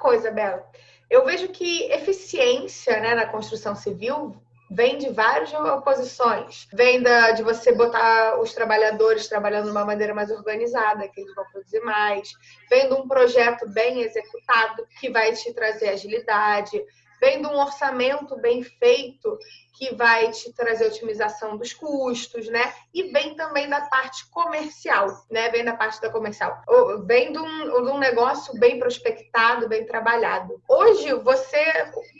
coisa, Bela. Eu vejo que eficiência né, na construção civil vem de várias oposições. Vem da, de você botar os trabalhadores trabalhando de uma maneira mais organizada, que eles vão produzir mais. Vem de um projeto bem executado, que vai te trazer agilidade vem de um orçamento bem feito que vai te trazer otimização dos custos, né? E vem também da parte comercial, né? Vem da parte da comercial. Vem de um, de um negócio bem prospectado, bem trabalhado. Hoje, você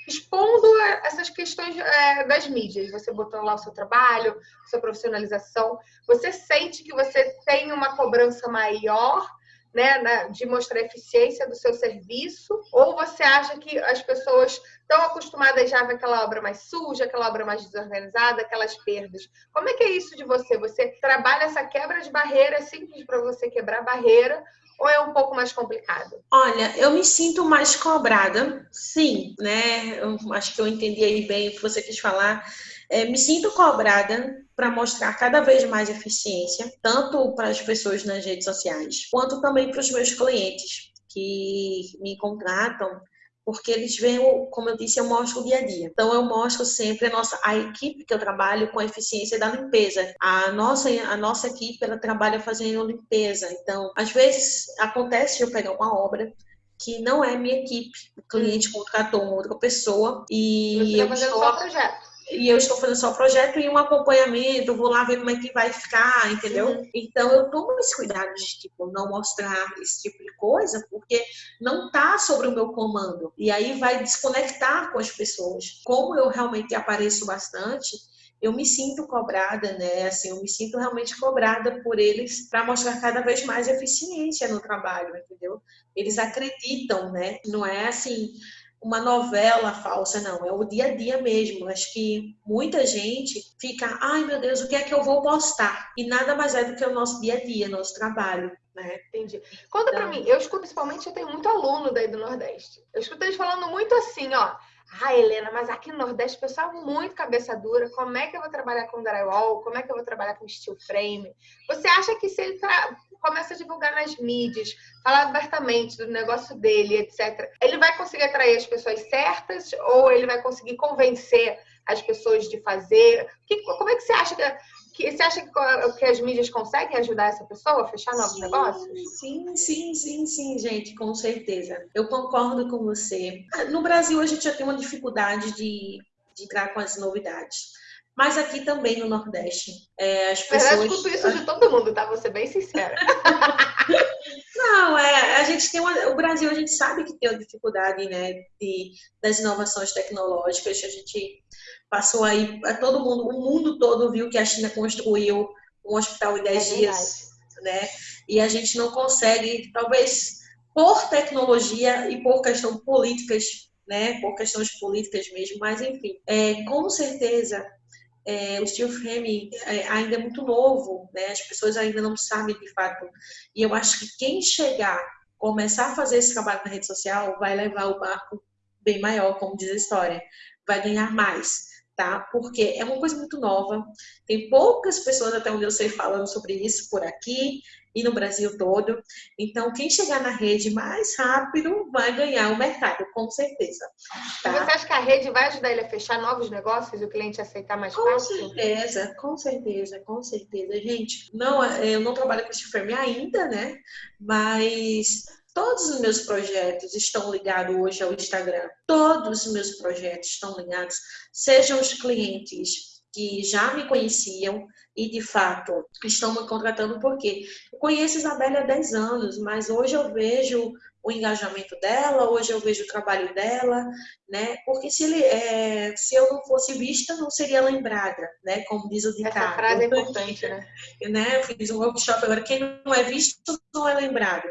expondo essas questões é, das mídias, você botando lá o seu trabalho, sua profissionalização, você sente que você tem uma cobrança maior né, de mostrar a eficiência do seu serviço? Ou você acha que as pessoas estão acostumadas já ver aquela obra mais suja, aquela obra mais desorganizada, aquelas perdas? Como é que é isso de você? Você trabalha essa quebra de barreira, é simples para você quebrar barreira, ou é um pouco mais complicado? Olha, eu me sinto mais cobrada, sim, né? Eu acho que eu entendi aí bem o que você quis falar. É, me sinto cobrada para mostrar cada vez mais eficiência, tanto para as pessoas nas redes sociais, quanto também para os meus clientes que me contratam porque eles veem, como eu disse, eu mostro o dia a dia. Então eu mostro sempre a nossa a equipe que eu trabalho com a eficiência da limpeza. A nossa a nossa equipe ela trabalha fazendo limpeza. Então, às vezes acontece eu pegar uma obra que não é minha equipe, o cliente contratou uma outra pessoa e Você eu fazendo estou... só projeto e eu estou fazendo só projeto e um acompanhamento, vou lá ver como é que vai ficar, entendeu? Uhum. Então eu tomo esse cuidado de tipo não mostrar esse tipo de coisa, porque não tá sobre o meu comando. E aí vai desconectar com as pessoas. Como eu realmente apareço bastante, eu me sinto cobrada, né? Assim, eu me sinto realmente cobrada por eles para mostrar cada vez mais eficiência no trabalho, entendeu? Eles acreditam, né? Não é assim, uma novela falsa, não, é o dia a dia mesmo. Acho que muita gente fica, ai meu Deus, o que é que eu vou postar? E nada mais é do que o nosso dia a dia, nosso trabalho. Né? Entendi. Conta então... pra mim, eu escuto principalmente, eu tenho muito aluno daí do Nordeste. Eu escuto eles falando muito assim, ó. Ah, Helena, mas aqui no Nordeste o pessoal é muito cabeça dura. Como é que eu vou trabalhar com drywall? Como é que eu vou trabalhar com steel frame? Você acha que se ele tra começa a divulgar nas mídias, falar abertamente do negócio dele, etc., ele vai conseguir atrair as pessoas certas ou ele vai conseguir convencer as pessoas de fazer? Que, como é que você acha que, que você acha que, que, as mídias conseguem ajudar essa pessoa a fechar novos sim, negócios? Sim, sim, sim, sim, gente, com certeza. Eu concordo com você. No Brasil a gente já tem uma dificuldade de, de entrar com as novidades. Mas aqui também no Nordeste, é, as pessoas... Eu escuto isso de todo mundo, tá? Vou ser bem sincera. Não, é, a gente tem uma, o Brasil a gente sabe que tem uma dificuldade, né, de, das inovações tecnológicas. A gente passou aí, todo mundo, o mundo todo viu que a China construiu um hospital em 10 é dias, né? E a gente não consegue, talvez por tecnologia e por questão políticas, né, por questões políticas mesmo, mas enfim, é, com certeza é, o steel frame é, ainda é muito novo, né? As pessoas ainda não sabem de fato. E eu acho que quem chegar, começar a fazer esse trabalho na rede social, vai levar o barco bem maior, como diz a história. Vai ganhar mais, tá? Porque é uma coisa muito nova. Tem poucas pessoas, até onde eu sei, falando sobre isso por aqui e no Brasil todo. Então, quem chegar na rede mais rápido vai ganhar o mercado, com certeza. Tá? Você acha que a rede vai ajudar ele a fechar novos negócios e o cliente aceitar mais com fácil? Com certeza, com certeza, com certeza. Gente, não, eu não trabalho com esse firme ainda, né? Mas Todos os meus projetos estão ligados hoje ao Instagram. Todos os meus projetos estão ligados, sejam os clientes que já me conheciam e de fato estão me contratando porque eu conheço Isabelle há 10 anos, mas hoje eu vejo o engajamento dela, hoje eu vejo o trabalho dela, né? Porque se, ele, é, se eu não fosse vista, não seria lembrada, né? Como diz o ditado. Essa frase é importante, né? né? Eu fiz um workshop agora, quem não é visto não é lembrado.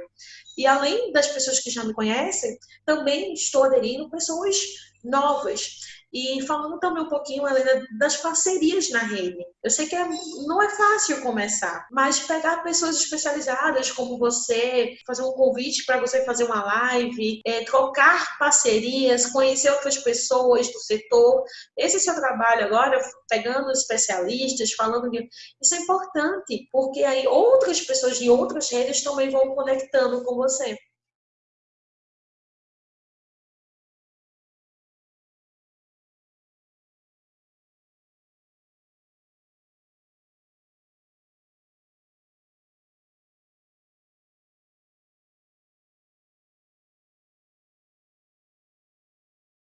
E além das pessoas que já me conhecem, também estou aderindo pessoas novas. E falando também um pouquinho, Helena, das parcerias na rede. Eu sei que é, não é fácil começar, mas pegar pessoas especializadas como você, fazer um convite para você fazer uma live, é, trocar parcerias, conhecer outras pessoas do setor. Esse seu trabalho agora, pegando especialistas, falando de. Isso é importante, porque aí outras pessoas de outras redes também vão conectando com você.